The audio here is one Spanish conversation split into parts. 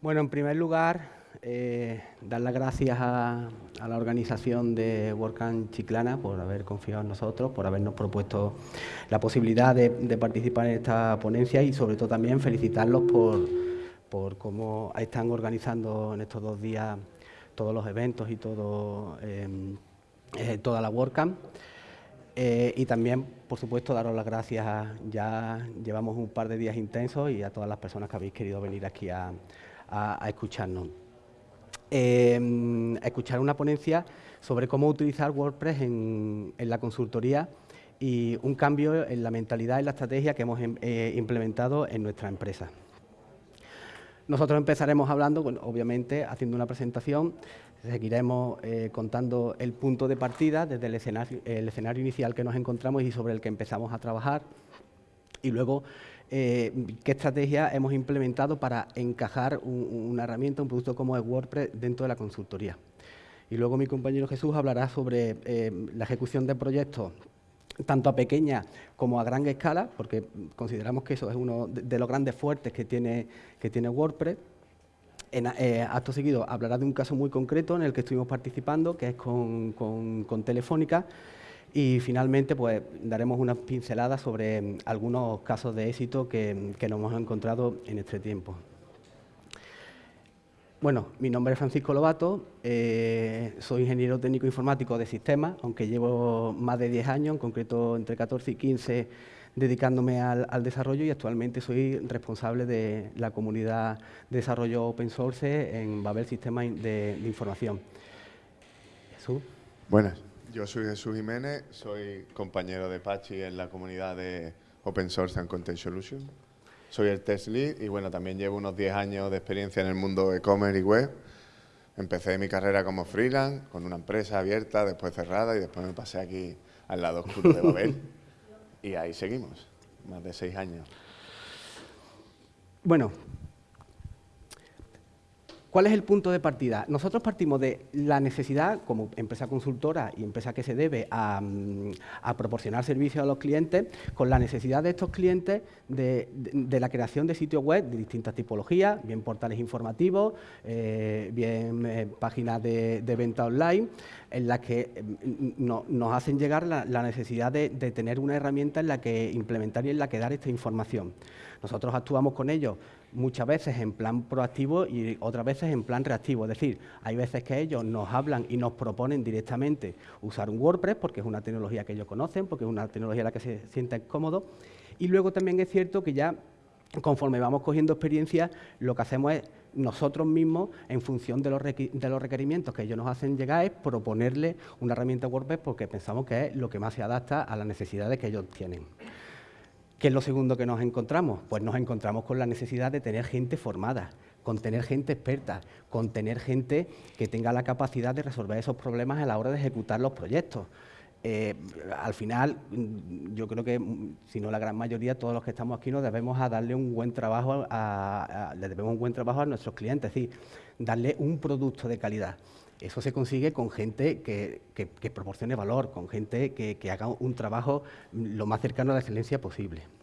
Bueno, en primer lugar, eh, dar las gracias a, la organización de WordCamp Chiclana por haber confiado en nosotros, por habernos propuesto la posibilidad de, participar en esta ponencia y sobre todo también felicitarlos por, cómo están organizando en estos dos días todos los eventos y todo, em, eh, toda la WordCamp. Eh, y también, por supuesto, daros las gracias. ya llevamos un par de días intensos y a todas las personas que habéis querido venir aquí a, escucharnos. Eh, escuchar una ponencia sobre cómo utilizar WordPress en, la consultoría y un cambio en la mentalidad y la estrategia que hemos em, eh, implementado en nuestra empresa. Nosotros empezaremos hablando, obviamente, haciendo una presentación Seguiremos eh, contando el punto de partida desde el escenario, inicial que nos encontramos y sobre el que empezamos a trabajar. Y luego, eh, qué estrategia hemos implementado para encajar una herramienta, un producto como es WordPress dentro de la consultoría. Y luego mi compañero Jesús hablará sobre eh, la ejecución de proyectos tanto a pequeña como a gran escala, porque consideramos que eso es uno de, los grandes fuertes que tiene, que tiene WordPress, en, eh, acto seguido hablará de un caso muy concreto en el que estuvimos participando, que es con, Telefónica, y finalmente pues daremos unas pinceladas sobre mm, algunos casos de éxito que, nos hemos encontrado en este tiempo. Bueno, mi nombre es Francisco Lobato, eh, soy ingeniero técnico informático de sistemas, aunque llevo más de 10 años, en concreto entre 14 y 15 dedicándome al, desarrollo y actualmente soy responsable de la comunidad de desarrollo open source en Babel Sistemas de, Información. Jesús. Buenas, yo soy Jesús Jiménez, soy compañero de Pachi en la comunidad de Open Source and Content Solutions. Soy el test lead y bueno, también llevo unos 10 años de experiencia en el mundo e-commerce y web. Empecé mi carrera como freelance, con una empresa abierta, después cerrada y después me pasé aquí al lado oscuro de Babel. Y ahí seguimos, más de seis años. Bueno, ¿Cuál es el punto de partida? Nosotros partimos de la necesidad, como empresa consultora y empresa que se debe a, mm, proporcionar servicios a los clientes, con la necesidad de estos clientes de, la creación de sitios web de distintas tipologías, bien portales informativos, eh, bien eh, páginas de, venta online, en las que mm, nos hacen llegar la, necesidad de, de tener una herramienta en la que implementar y en la que dar esta información. Nosotros actuamos con ellos muchas veces en plan proactivo y otras veces en plan reactivo. Es decir, hay veces que ellos nos hablan y nos proponen directamente usar un WordPress porque es una tecnología que ellos conocen, porque es una tecnología en la que se sienten cómodos. Y luego también es cierto que ya conforme vamos cogiendo experiencia, lo que hacemos es nosotros mismos, en función de los, de los requerimientos que ellos nos hacen llegar, es proponerle una herramienta WordPress porque pensamos que es lo que más se adapta a las necesidades que ellos tienen. ¿Qué es lo segundo que nos encontramos? Pues nos encontramos con la necesidad de tener gente formada, con tener gente experta, con tener gente que tenga la capacidad de resolver esos problemas a la hora de ejecutar los proyectos. Eh, al final, mm, yo creo que, mm, si no la gran mayoría, todos los que estamos aquí nos debemos a darle un buen trabajo a, le debemos un buen trabajo a nuestros clientes, es decir, darle un producto de calidad. Eso se consigue con gente que, proporcione valor, con gente que, que, haga un trabajo lo más cercano a la excelencia posible.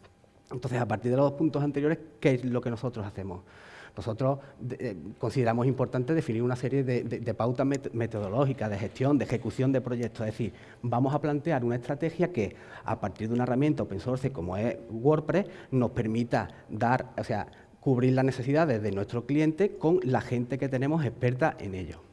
Entonces, a partir de los puntos anteriores, ¿qué es lo que nosotros hacemos? Nosotros eh, consideramos importante definir una serie de, pautas metodológicas de gestión, de ejecución de proyectos. Es decir, vamos a plantear una estrategia que, a partir de una herramienta open source como es WordPress, nos permita dar, o sea, cubrir las necesidades de nuestro cliente con la gente que tenemos experta en ello.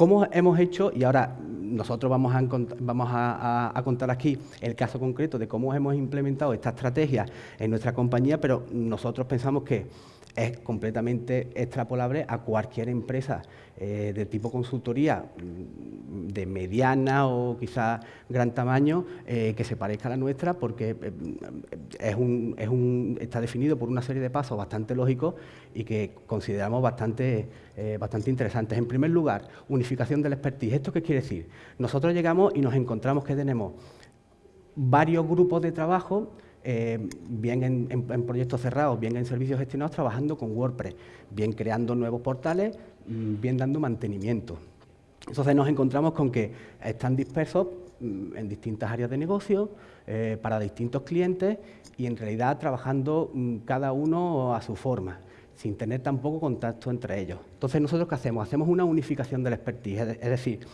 ¿Cómo hemos hecho, y ahora nosotros vamos, a, contar aquí el caso concreto de cómo hemos implementado esta estrategia en nuestra compañía, pero nosotros pensamos que es completamente extrapolable a cualquier empresa eh, de tipo consultoría mm, de mediana o quizás gran tamaño eh, que se parezca a la nuestra porque eh, es un, está definido por una serie de pasos bastante lógicos y que consideramos bastante, bastante interesantes. En primer lugar, unificación del expertise. ¿Esto qué quiere decir? Nosotros llegamos y nos encontramos que tenemos varios grupos de trabajo eh, bien en, proyectos cerrados, bien en servicios gestionados, trabajando con WordPress, bien creando nuevos portales, mm, bien dando mantenimiento. Entonces nos encontramos con que están dispersos mm, en distintas áreas de negocio, eh, para distintos clientes y en realidad trabajando mm, cada uno a su forma, sin tener tampoco contacto entre ellos. Entonces, ¿nosotros qué hacemos? Hacemos una unificación del expertise, es decir,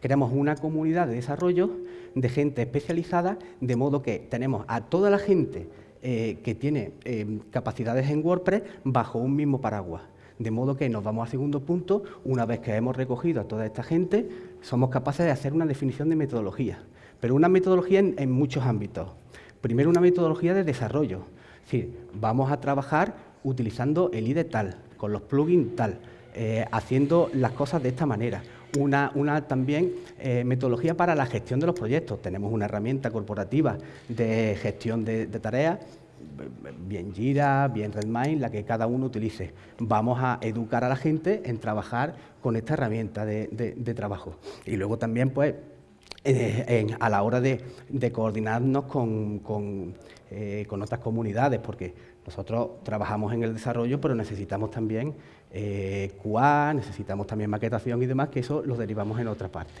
creamos una comunidad de desarrollo de gente especializada, de modo que tenemos a toda la gente eh, que tiene eh, capacidades en WordPress bajo un mismo paraguas. De modo que nos vamos al segundo punto, una vez que hemos recogido a toda esta gente, somos capaces de hacer una definición de metodología, pero una metodología en, muchos ámbitos. Primero, una metodología de desarrollo, es decir, vamos a trabajar utilizando el IDE tal, con los plugins tal, eh, haciendo las cosas de esta manera. Una, también metodología para la gestión de los proyectos. Tenemos una herramienta corporativa de gestión de tareas bien Jira, bien Redmine, la que cada uno utilice. Vamos a educar a la gente en trabajar con esta herramienta de, trabajo. Y luego también, pues, eh, a la hora de, coordinarnos eh, con, otras comunidades, porque nosotros trabajamos en el desarrollo, pero necesitamos también eh, necesitamos también maquetación y demás, que eso lo derivamos en otra parte.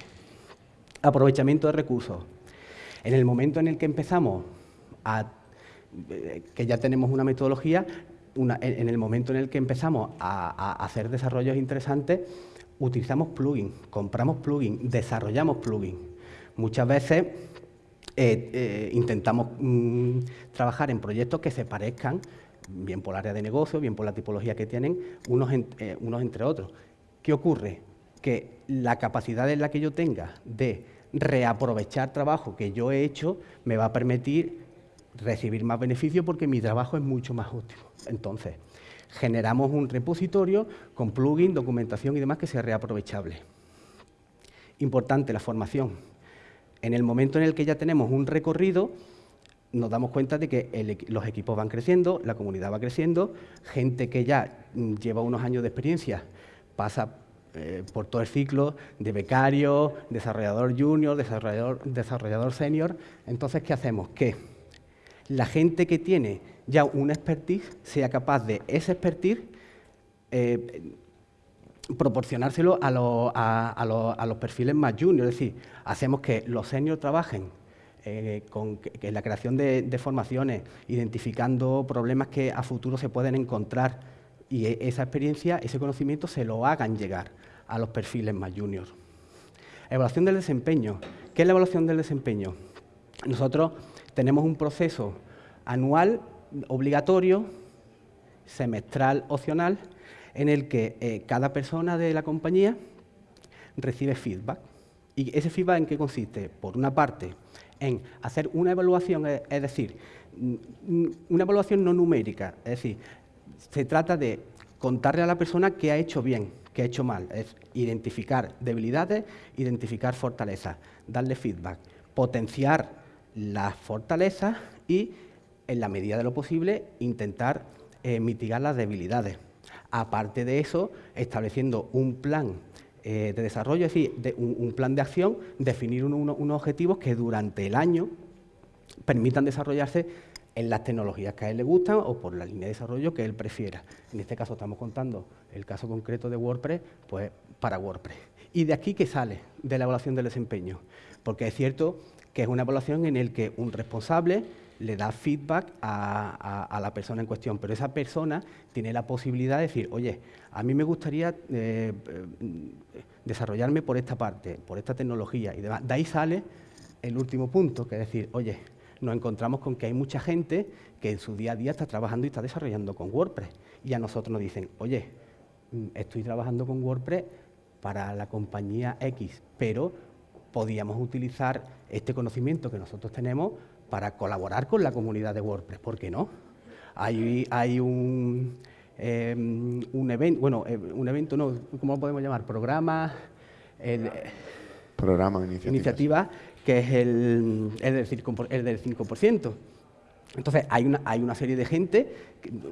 Aprovechamiento de recursos. En el momento en el que empezamos a que ya tenemos una metodología, en el momento en el que empezamos a, hacer desarrollos interesantes, utilizamos plugins, compramos plugins, desarrollamos plugins. Muchas veces eh, eh, intentamos mm, trabajar en proyectos que se parezcan, bien por el área de negocio, bien por la tipología que tienen, unos, eh, unos entre otros. ¿Qué ocurre? Que la capacidad en la que yo tenga de reaprovechar trabajo que yo he hecho me va a permitir recibir más beneficio porque mi trabajo es mucho más útil. Entonces, generamos un repositorio con plugin, documentación y demás que sea reaprovechable. Importante, la formación. En el momento en el que ya tenemos un recorrido, nos damos cuenta de que los equipos van creciendo, la comunidad va creciendo, gente que ya mm, lleva unos años de experiencia pasa eh, por todo el ciclo de becario, desarrollador junior, desarrollador, desarrollador senior. Entonces, ¿qué hacemos? ¿Qué? la gente que tiene ya una expertise sea capaz de ese expertise eh, proporcionárselo a, los perfiles más juniors. Es decir, hacemos que los seniors trabajen eh, con la creación de, formaciones, identificando problemas que a futuro se pueden encontrar y e, esa experiencia, ese conocimiento se lo hagan llegar a los perfiles más juniors. Evaluación del desempeño. ¿Qué es la evaluación del desempeño? Nosotros tenemos un proceso anual obligatorio, semestral opcional, en el que eh, cada persona de la compañía recibe feedback. ¿Y ese feedback en qué consiste? Por una parte, en hacer una evaluación, es decir, una evaluación no numérica, es decir, se trata de contarle a la persona qué ha hecho bien, qué ha hecho mal, es identificar debilidades, identificar fortalezas, darle feedback, potenciar las fortalezas y, en la medida de lo posible, intentar eh, mitigar las debilidades. Aparte de eso, estableciendo un plan eh, de desarrollo, es decir, un, plan de acción, definir unos objetivos que durante el año permitan desarrollarse en las tecnologías que a él le gustan o por la línea de desarrollo que él prefiera. En este caso estamos contando el caso concreto de WordPress, pues para WordPress. ¿Y de aquí qué sale de la evaluación del desempeño? Porque es cierto que es una evaluación en la que un responsable le da feedback a, la persona en cuestión, pero esa persona tiene la posibilidad de decir, oye, a mí me gustaría eh, eh, desarrollarme por esta parte, por esta tecnología y demás. De ahí sale el último punto, que es decir, oye, nos encontramos con que hay mucha gente que en su día a día está trabajando y está desarrollando con WordPress. Y a nosotros nos dicen, oye, mm, estoy trabajando con WordPress para la compañía X, pero podíamos utilizar este conocimiento que nosotros tenemos para colaborar con la comunidad de WordPress. ¿Por qué no? Hay, hay un, em, un evento, bueno, eh, un evento no, ¿cómo lo podemos llamar? Programa... El, Programa, iniciativa. que es el, el, del 5%. Entonces, hay una, hay una serie de gente,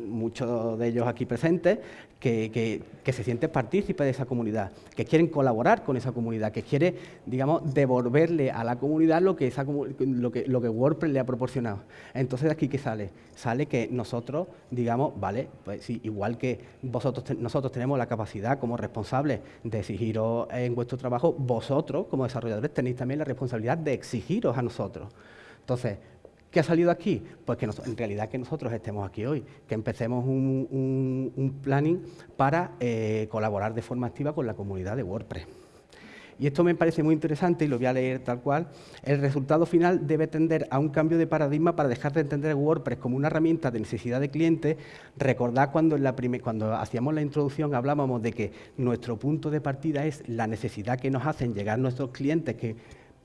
muchos de ellos aquí presentes, que, se sienten partícipes de esa comunidad, que quieren colaborar con esa comunidad, que quiere, digamos, devolverle a la comunidad lo que, esa, lo que, lo que WordPress le ha proporcionado. Entonces, ¿de aquí qué sale? Sale que nosotros, digamos, vale, pues sí, igual que vosotros nosotros tenemos la capacidad como responsables de exigiros en vuestro trabajo, vosotros, como desarrolladores, tenéis también la responsabilidad de exigiros a nosotros. Entonces, ¿Qué ha salido aquí? Pues que en realidad que nosotros estemos aquí hoy, que empecemos un, planning para eh, colaborar de forma activa con la comunidad de WordPress. Y esto me parece muy interesante y lo voy a leer tal cual. El resultado final debe tender a un cambio de paradigma para dejar de entender WordPress como una herramienta de necesidad de cliente. Recordad cuando, cuando hacíamos la introducción hablábamos de que nuestro punto de partida es la necesidad que nos hacen llegar nuestros clientes que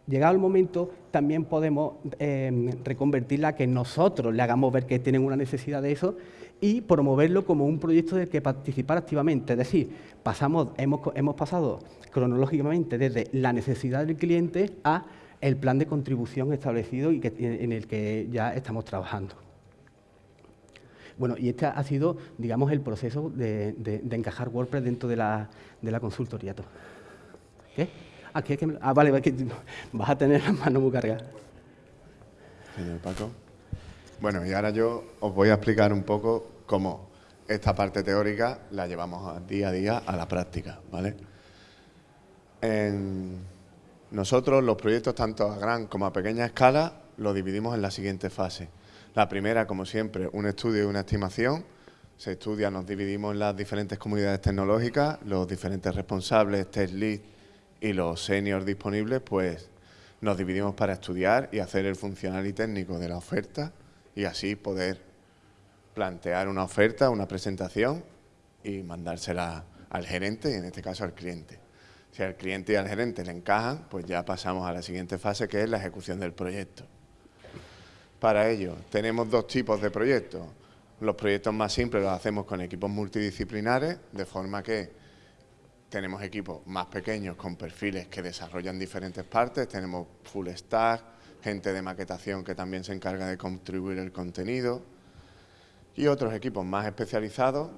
llegado el momento, también podemos eh, reconvertirla a que nosotros le hagamos ver que tienen una necesidad de eso y promoverlo como un proyecto del que participar activamente. Es decir, pasamos, hemos, hemos pasado cronológicamente desde la necesidad del cliente a el plan de contribución establecido y en el que ya estamos trabajando. Bueno, y este ha sido, digamos, el proceso de, encajar WordPress dentro de la, de la consultoría. ¿Qué? Ah, vale, vas a tener las manos muy cargadas. Señor Paco. Bueno, y ahora yo os voy a explicar un poco cómo esta parte teórica la llevamos día a día a la práctica, ¿vale? Nosotros los proyectos tanto a gran como a pequeña escala los dividimos en la siguiente fase. La primera, como siempre, un estudio y una estimación. Se estudia, nos dividimos en las diferentes comunidades tecnológicas, los diferentes responsables, test lead, y los seniors disponibles, pues nos dividimos para estudiar y hacer el funcional y técnico de la oferta y así poder plantear una oferta, una presentación y mandársela al gerente y en este caso al cliente. Si al cliente y al gerente le encajan, pues ya pasamos a la siguiente fase que es la ejecución del proyecto. Para ello tenemos dos tipos de proyectos. Los proyectos más simples los hacemos con equipos multidisciplinares, de forma que tenemos equipos más pequeños con perfiles que desarrollan diferentes partes, tenemos full stack, gente de maquetación que también se encarga de contribuir el contenido y otros equipos más especializados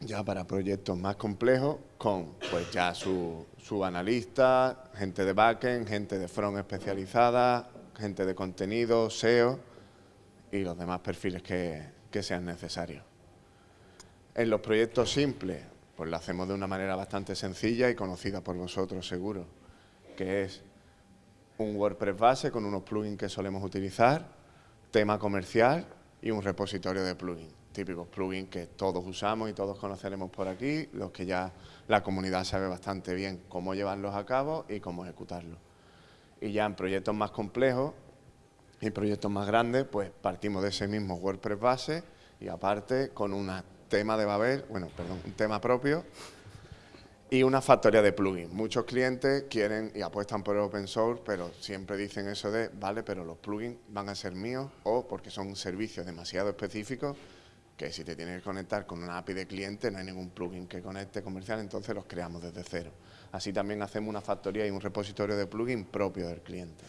ya para proyectos más complejos con pues ya su, su analista, gente de backend, gente de front especializada, gente de contenido, SEO y los demás perfiles que, que sean necesarios. En los proyectos simples pues lo hacemos de una manera bastante sencilla y conocida por vosotros seguro, que es un WordPress base con unos plugins que solemos utilizar, tema comercial y un repositorio de plugins, típicos plugins que todos usamos y todos conoceremos por aquí, los que ya la comunidad sabe bastante bien cómo llevarlos a cabo y cómo ejecutarlos. Y ya en proyectos más complejos y proyectos más grandes, pues partimos de ese mismo WordPress base y aparte con una tema de Babel, bueno, perdón, un tema propio y una factoría de plugins. Muchos clientes quieren y apuestan por el open source, pero siempre dicen eso de, vale, pero los plugins van a ser míos o porque son servicios demasiado específicos que si te tienes que conectar con una API de cliente no hay ningún plugin que conecte comercial, entonces los creamos desde cero. Así también hacemos una factoría y un repositorio de plugins propio del cliente.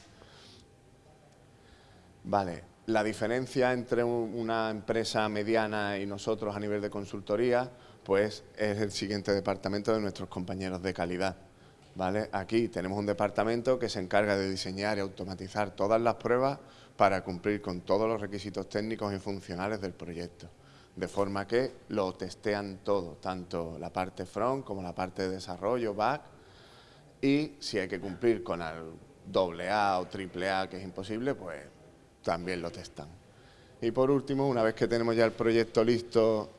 Vale, la diferencia entre una empresa mediana y nosotros a nivel de consultoría, pues es el siguiente departamento de nuestros compañeros de calidad. ¿vale? Aquí tenemos un departamento que se encarga de diseñar y automatizar todas las pruebas para cumplir con todos los requisitos técnicos y funcionales del proyecto. De forma que lo testean todo, tanto la parte front como la parte de desarrollo, back, y si hay que cumplir con el doble A o triple A, que es imposible, pues también lo testan. Y por último, una vez que tenemos ya el proyecto listo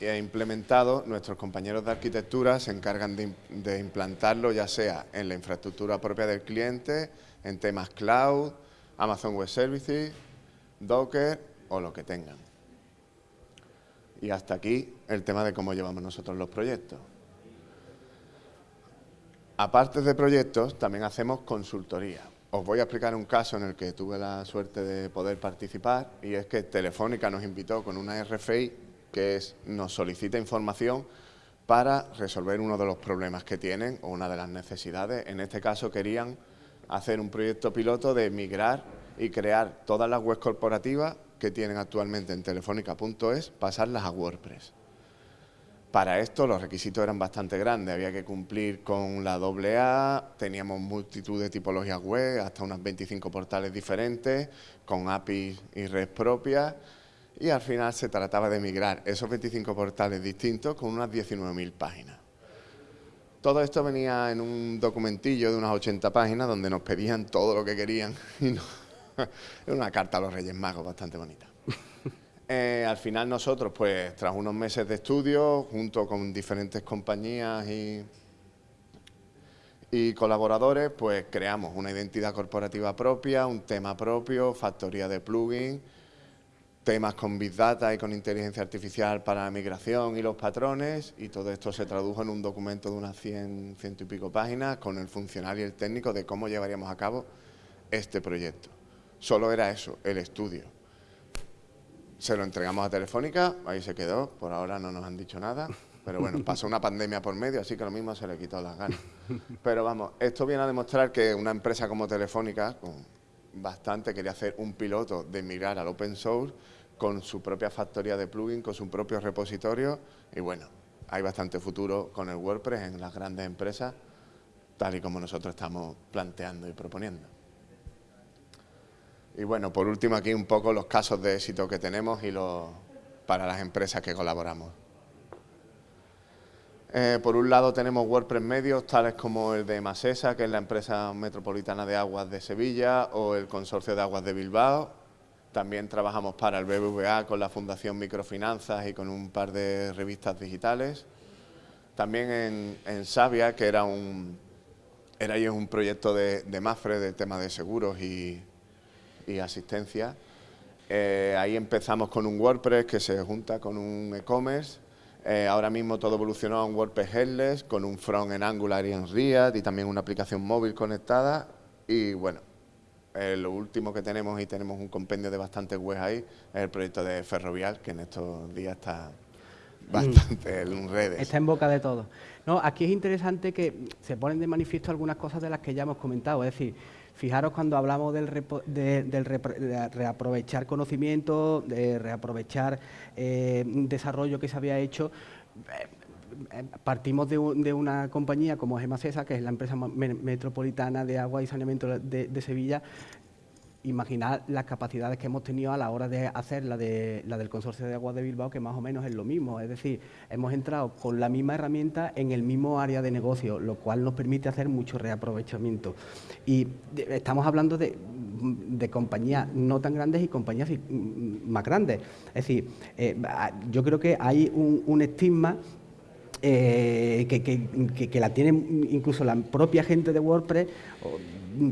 e implementado, nuestros compañeros de arquitectura se encargan de, implantarlo ya sea en la infraestructura propia del cliente, en temas cloud, Amazon Web Services, Docker o lo que tengan. Y hasta aquí el tema de cómo llevamos nosotros los proyectos. Aparte de proyectos, también hacemos consultoría. Os voy a explicar un caso en el que tuve la suerte de poder participar y es que Telefónica nos invitó con una RFI que es, nos solicita información para resolver uno de los problemas que tienen o una de las necesidades. En este caso querían hacer un proyecto piloto de migrar y crear todas las webs corporativas que tienen actualmente en telefónica.es, pasarlas a WordPress. Para esto los requisitos eran bastante grandes, había que cumplir con la AA, teníamos multitud de tipologías web, hasta unas 25 portales diferentes, con APIs y redes propias, y al final se trataba de migrar esos 25 portales distintos con unas 19.000 páginas. Todo esto venía en un documentillo de unas 80 páginas donde nos pedían todo lo que querían y una carta a los Reyes Magos bastante bonita. Eh, al final nosotros, pues tras unos meses de estudio, junto con diferentes compañías y, y colaboradores, pues creamos una identidad corporativa propia, un tema propio, factoría de plugins, temas con Big Data y con inteligencia artificial para la migración y los patrones, y todo esto se tradujo en un documento de unas 100, ciento y pico páginas con el funcional y el técnico de cómo llevaríamos a cabo este proyecto. Solo era eso, el estudio se lo entregamos a Telefónica, ahí se quedó, por ahora no nos han dicho nada, pero bueno, pasó una pandemia por medio, así que lo mismo se le quitó las ganas. Pero vamos, esto viene a demostrar que una empresa como Telefónica, con bastante, quería hacer un piloto de migrar al open source con su propia factoría de plugin, con su propio repositorio, y bueno, hay bastante futuro con el WordPress en las grandes empresas, tal y como nosotros estamos planteando y proponiendo. Y bueno, por último aquí un poco los casos de éxito que tenemos y los, para las empresas que colaboramos. Eh, por un lado tenemos WordPress medios tales como el de Masesa, que es la empresa metropolitana de aguas de Sevilla, o el Consorcio de Aguas de Bilbao. También trabajamos para el BBVA con la Fundación Microfinanzas y con un par de revistas digitales. También en, en Sabia, que era un, era un proyecto de, de MAFRE, del tema de seguros y, y asistencia. Eh, ahí empezamos con un WordPress que se junta con un e-commerce. Eh, ahora mismo todo evolucionó a un WordPress headless con un front en Angular y en React y también una aplicación móvil conectada. Y bueno, eh, lo último que tenemos y tenemos un compendio de bastantes webs ahí es el proyecto de Ferrovial, que en estos días está bastante en redes. Está en boca de todos. No, aquí es interesante que se ponen de manifiesto algunas cosas de las que ya hemos comentado. Es decir, Fijaros cuando hablamos del, de, reaprovechar conocimiento, de reaprovechar eh, desarrollo que se había hecho, eh, partimos de, una compañía como Gemacesa, que es la empresa metropolitana de agua y saneamiento de Sevilla, imaginar las capacidades que hemos tenido a la hora de hacer la, de, la del Consorcio de Aguas de Bilbao, que más o menos es lo mismo. Es decir, hemos entrado con la misma herramienta en el mismo área de negocio, lo cual nos permite hacer mucho reaprovechamiento. Y estamos hablando de, compañías no tan grandes y compañías más grandes. Es decir, eh, yo creo que hay un, estigma eh, que, la tiene incluso la propia gente de WordPress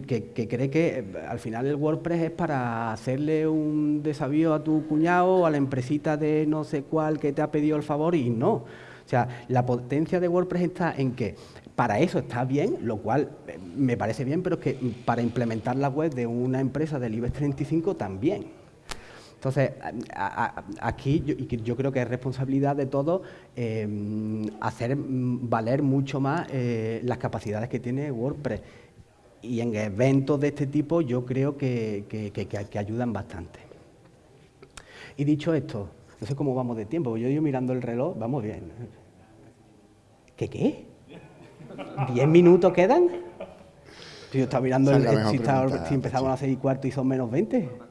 que, cree que eh, al final el WordPress es para hacerle un desavío a tu cuñado o a la empresita de no sé cuál que te ha pedido el favor y no. O sea, la potencia de WordPress está en que para eso está bien, lo cual eh, me parece bien, pero es que para implementar la web de una empresa del IBEX 35 también. Entonces, aquí yo, creo que es responsabilidad de todos em, hacer valer mucho más eh, las capacidades que tiene WordPress y en eventos de este tipo yo creo que, que, ayudan bastante. Y dicho esto, no sé cómo vamos de tiempo, yo, yo mirando el reloj, vamos bien. ¿Qué qué? ¿Diez minutos quedan? Yo estaba mirando el, si, si, empezamos a las seis y cuarto y son menos 20.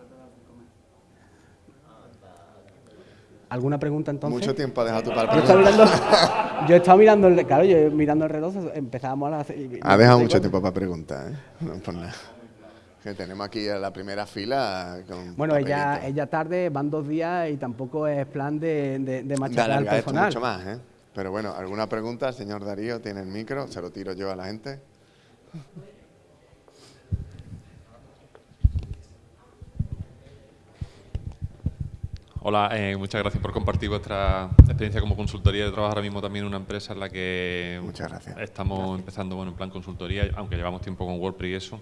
¿Alguna pregunta entonces? Mucho tiempo ha dejado tu para Yo estaba mirando, el, claro, yo mirando el reloj, empezábamos a las... Ha dejado mucho tiempo para preguntar, ¿eh? No por nada. Que tenemos aquí a la primera fila Bueno, ella, ella tarde, van dos días y tampoco es plan de, de, de machacar al personal. mucho más, ¿eh? Pero bueno, ¿alguna pregunta? señor Darío tiene el micro, se lo tiro yo a la gente. Hola, eh, muchas gracias por compartir vuestra experiencia como consultoría. de trabajo ahora mismo también en una empresa en la que muchas gracias. estamos empezando bueno, en plan consultoría, aunque llevamos tiempo con WordPress y eso.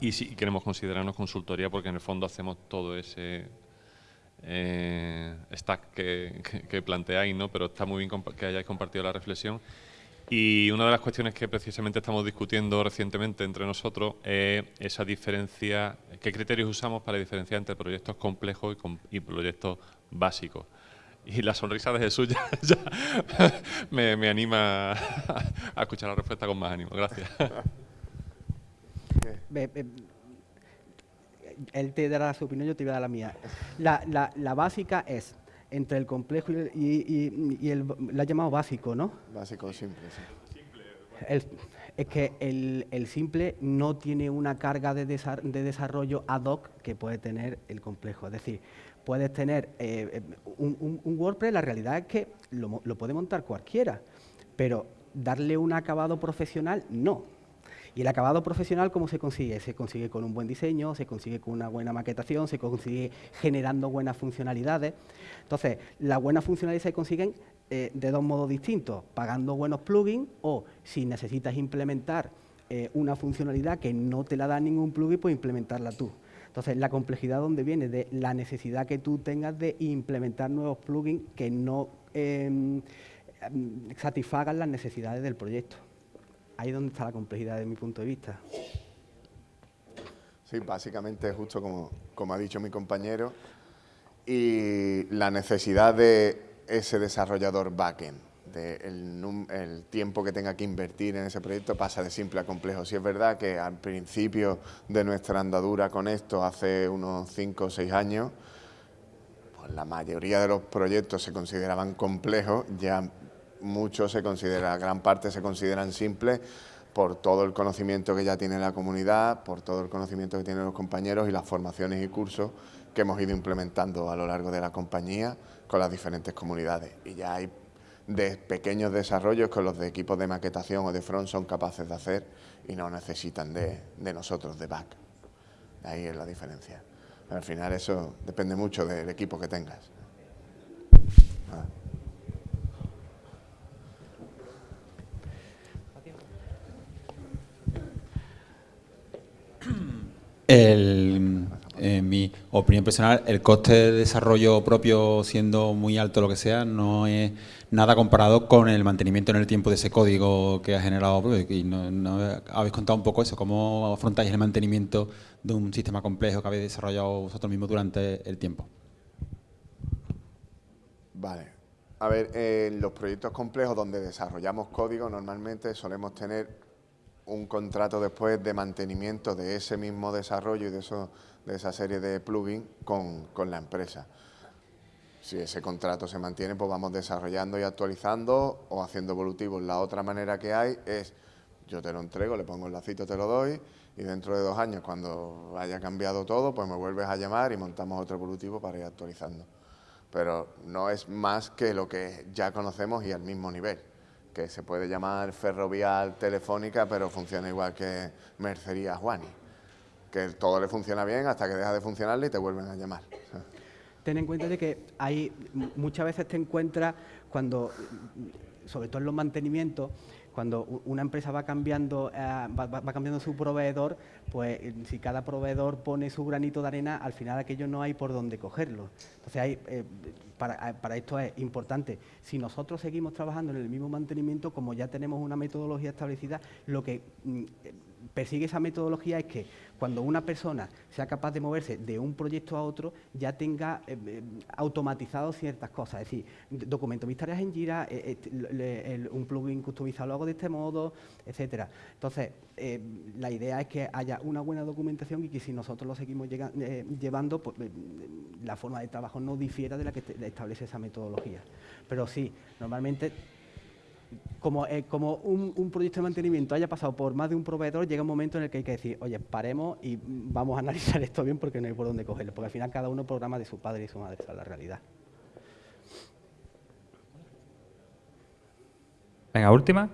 Y sí queremos considerarnos consultoría porque en el fondo hacemos todo ese eh, stack que, planteáis, ¿no? pero está muy bien que hayáis compartido la reflexión. Y una de las cuestiones que precisamente estamos discutiendo recientemente entre nosotros es esa diferencia, qué criterios usamos para diferenciar entre proyectos complejos y, proyectos básicos. Y la sonrisa de Jesús ya, me, anima a escuchar la respuesta con más ánimo. Gracias. Él te dará su opinión, yo te voy a dar la mía. la básica es entre el complejo y, el, lo ha llamado básico, ¿no? Básico simple, sí. es que el, simple no tiene una carga de, desarrollo ad hoc que puede tener el complejo. Es decir, puedes tener eh, un, WordPress, la realidad es que lo, lo puede montar cualquiera, pero darle un acabado profesional, no. Y el acabado profesional, ¿cómo se consigue? Se consigue con un buen diseño, se consigue con una buena maquetación, se consigue generando buenas funcionalidades. Entonces, las buenas funcionalidades se consiguen eh, de dos modos distintos, pagando buenos plugins o si necesitas implementar eh, una funcionalidad que no te la da ningún plugin, pues implementarla tú. Entonces, la complejidad donde viene de la necesidad que tú tengas de implementar nuevos plugins que no em, satisfagan las necesidades del proyecto ahí es donde está la complejidad de mi punto de vista. Sí, básicamente justo como, como ha dicho mi compañero, y la necesidad de ese desarrollador backend, de el, tiempo que tenga que invertir en ese proyecto pasa de simple a complejo. Si es verdad que al principio de nuestra andadura con esto, hace unos 5 o 6 años, pues la mayoría de los proyectos se consideraban complejos, ya muchos se considera, gran parte se consideran simples por todo el conocimiento que ya tiene la comunidad, por todo el conocimiento que tienen los compañeros y las formaciones y cursos que hemos ido implementando a lo largo de la compañía con las diferentes comunidades. Y ya hay de pequeños desarrollos que los de equipos de maquetación o de front son capaces de hacer y no necesitan de, nosotros, de back. Ahí es la diferencia. Al final eso depende mucho del equipo que tengas. Ah. En mi opinión personal, el coste de desarrollo propio siendo muy alto lo que sea, no es nada comparado con el mantenimiento en el tiempo de ese código que ha generado Y no, habéis contado un poco eso, cómo afrontáis el mantenimiento de un sistema complejo que habéis desarrollado vosotros mismos durante el tiempo. Vale. A ver, en los proyectos complejos donde desarrollamos código normalmente solemos tener un contrato después de mantenimiento de ese mismo desarrollo y de, eso, de esa serie de plugins con, la empresa. Si ese contrato se mantiene, pues vamos desarrollando y actualizando o haciendo evolutivos. La otra manera que hay es, yo te lo entrego, le pongo el lacito, te lo doy, y dentro de dos años, cuando haya cambiado todo, pues me vuelves a llamar y montamos otro evolutivo para ir actualizando. Pero no es más que lo que ya conocemos y al mismo nivel que se puede llamar ferrovial telefónica, pero funciona igual que mercería Juani, que todo le funciona bien hasta que deja de funcionarle y te vuelven a llamar. Ten en cuenta de que hay muchas veces te encuentras cuando, sobre todo en los mantenimientos, cuando una empresa va cambiando, eh, va, cambiando su proveedor, pues eh, si cada proveedor pone su granito de arena, al final aquello no hay por dónde cogerlo. Entonces, hay, eh, para, para, esto es importante, si nosotros seguimos trabajando en el mismo mantenimiento, como ya tenemos una metodología establecida, lo que mm, persigue esa metodología es que cuando una persona sea capaz de moverse de un proyecto a otro, ya tenga eh, eh, automatizado ciertas cosas. Es decir, documento mis tareas en Jira, eh, un plugin customizado lo hago de este modo, etcétera. Entonces, la idea es que haya una buena documentación y que si nosotros lo seguimos llevando, pues la forma de trabajo no difiera de la que establece esa metodología. Pero sí, normalmente como, eh, como un, proyecto de mantenimiento haya pasado por más de un proveedor, llega un momento en el que hay que decir, oye, paremos y vamos a analizar esto bien porque no hay por dónde cogerlo, porque al final cada uno programa de su padre y su madre, esa es la realidad. Venga, última.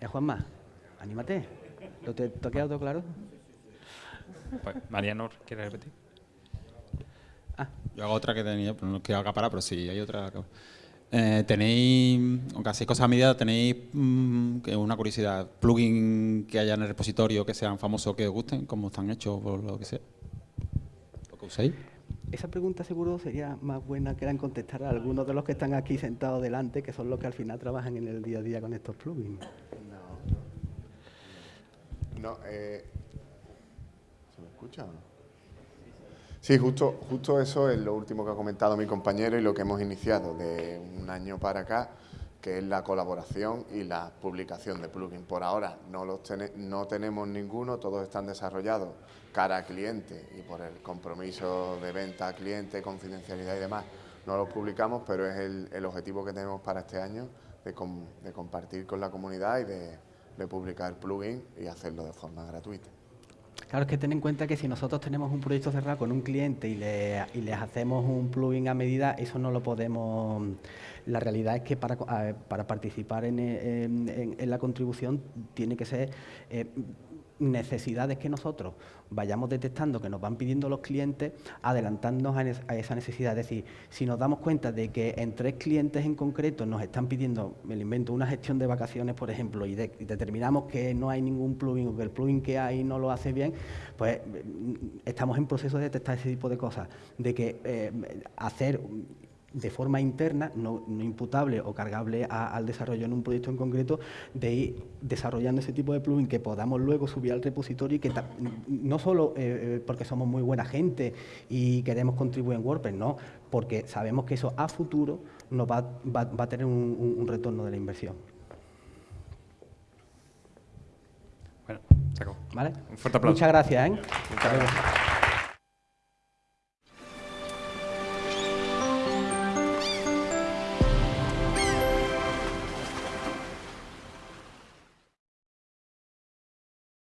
Eh, Juanma, anímate. ¿Lo te, ha quedado todo claro? Pues, Mariano, ¿quieres repetir? Ah. Yo hago otra que tenía, pero no quiero acaparar, pero sí, hay otra. Eh, tenéis, aunque hacéis cosas a medida, tenéis mm, una curiosidad, plugin que haya en el repositorio que sean famosos que os gusten, como están hechos o lo que sea, lo que uséis. esa pregunta seguro sería más buena que la en contestar a algunos de los que están aquí sentados delante, que son los que al final trabajan en el día a día con estos plugins. No, eh, ¿se me escucha o no? Sí, justo, justo eso es lo último que ha comentado mi compañero y lo que hemos iniciado de un año para acá, que es la colaboración y la publicación de plugins. Por ahora no, los no tenemos ninguno, todos están desarrollados cara a cliente y por el compromiso de venta a cliente, confidencialidad y demás, no los publicamos, pero es el, objetivo que tenemos para este año de, de compartir con la comunidad y de, de publicar plugins y hacerlo de forma gratuita. Claro, es que ten en cuenta que si nosotros tenemos un proyecto cerrado con un cliente y, le, y les hacemos un plugin a medida, eso no lo podemos... La realidad es que para, para participar en, en, la contribución tiene que ser eh, necesidades que nosotros vayamos detectando que nos van pidiendo los clientes, adelantándonos a, esa necesidad. Es decir, si nos damos cuenta de que en tres clientes en concreto nos están pidiendo, me invento, una gestión de vacaciones, por ejemplo, y, determinamos que no hay ningún plugin o que el plugin que hay no lo hace bien, pues mm, estamos en proceso de detectar ese tipo de cosas, de que eh, hacer de forma interna, no, imputable o cargable al desarrollo en un proyecto en concreto, de ir desarrollando ese tipo de plugin que podamos luego subir al repositorio y que no solo eh, eh, porque somos muy buena gente y queremos contribuir en WordPress, no, porque sabemos que eso a futuro nos va, a tener un, retorno de la inversión. Bueno, se ¿Vale? Un fuerte aplauso. Muchas gracias. ¿eh?